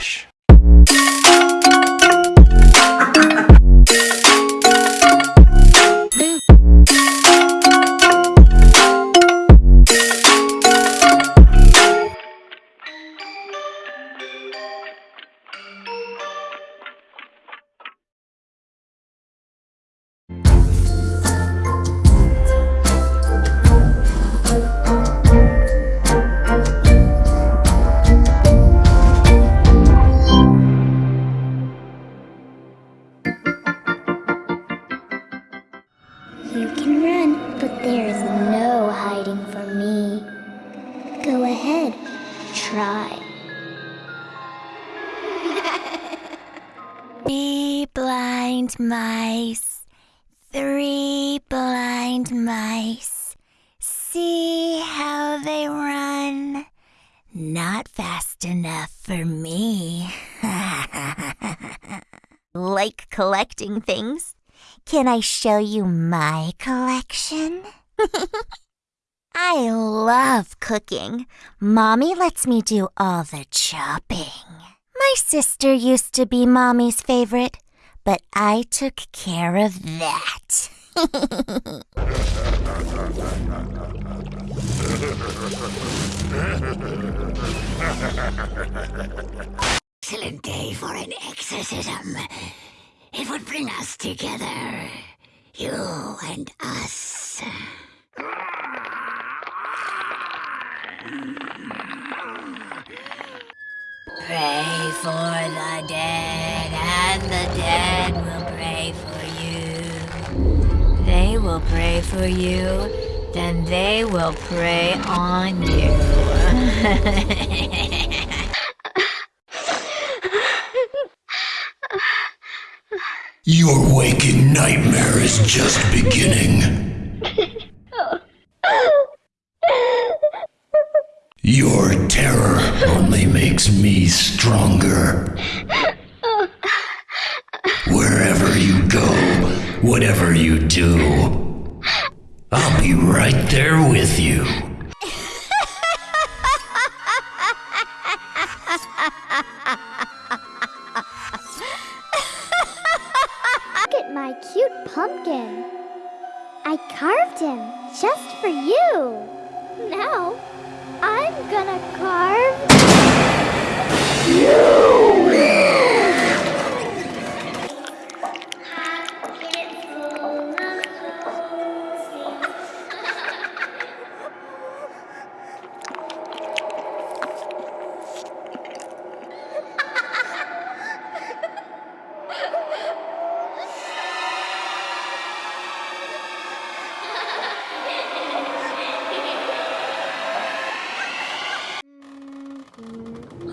Relaxa. Blind mice, three blind mice. See how they run. Not fast enough for me. like collecting things? Can I show you my collection? I love cooking. Mommy lets me do all the chopping. My sister used to be Mommy's favorite, but I took care of that. Excellent day for an exorcism. It would bring us together. You and us. Pray for the dead, and the dead will pray for you. They will pray for you, then they will pray on you. Your waking nightmare is just beginning. Your terror only makes me stronger. Wherever you go, whatever you do, I'll be right there with you. Look at my cute pumpkin. I carved him just for you. Now, I'm gonna carve.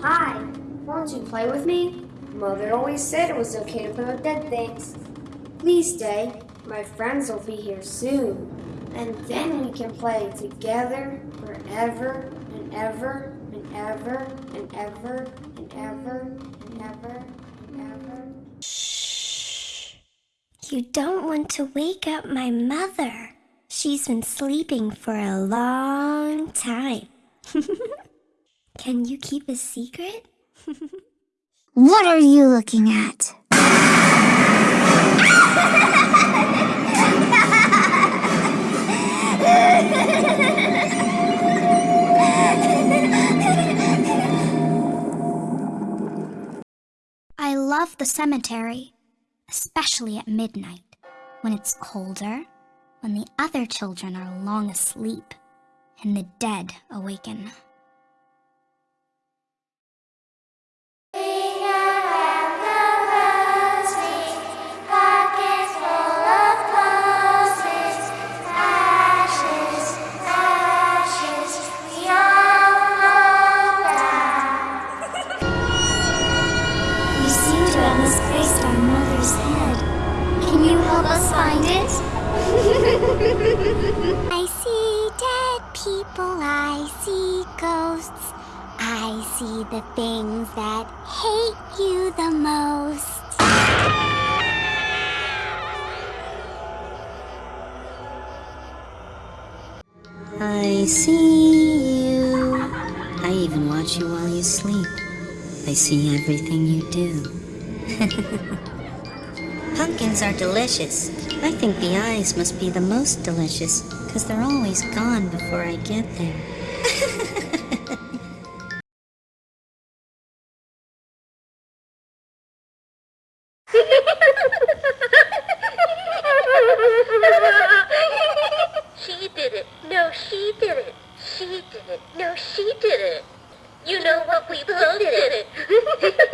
Hi, won't you play with me? Mother always said it was okay to play with dead things. Please stay. My friends will be here soon. And then we can play together forever and ever and ever and ever and ever and ever and ever. You don't want to wake up my mother. She's been sleeping for a long time. Can you keep a secret? what are you looking at? I love the cemetery, especially at midnight, when it's colder, when the other children are long asleep, and the dead awaken. We seem to have misplaced our mother's head. Can you help us find it? I see dead people, I see ghosts. I see the things that hate you the most. I see you. I even watch you while you sleep. I see everything you do. Pumpkins are delicious. I think the eyes must be the most delicious, because they're always gone before I get there. She did it. No, she did it. She did it. No, she did it. You know what? We both did it.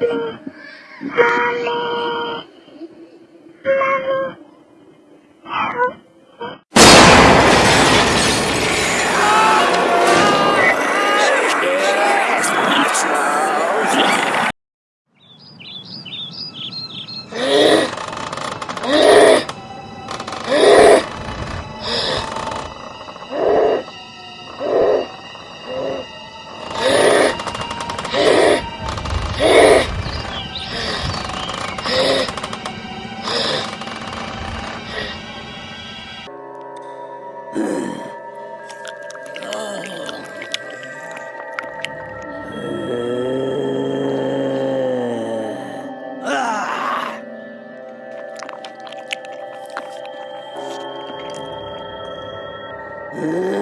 Mommy, mommy. Ugh.